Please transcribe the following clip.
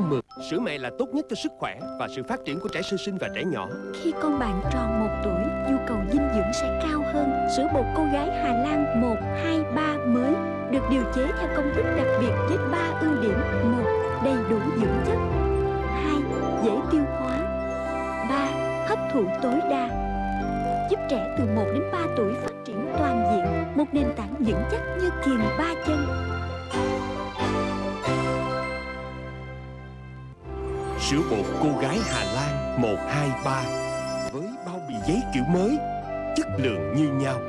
mượt Sữa mẹ là tốt nhất cho sức khỏe Và sự phát triển của trẻ sơ sinh và trẻ nhỏ Khi con bạn tròn 1 tuổi, nhu cầu dinh dưỡng sẽ cao hơn. Sữa bột cô gái Hà Lan 1, 2, 3 mới được điều chế theo công thức đặc biệt với 3 ưu điểm. 1. Đầy đủ dưỡng chất. 2. Dễ tiêu hóa. 3. Hấp thụ tối đa. Giúp trẻ từ 1 đến 3 tuổi phát triển toàn diện, một nền tảng vững chắc như kiềng ba chân. Sữa bột cô gái Hà Lan 123 Với bao bì giấy kiểu mới, Chất lượng như nhau.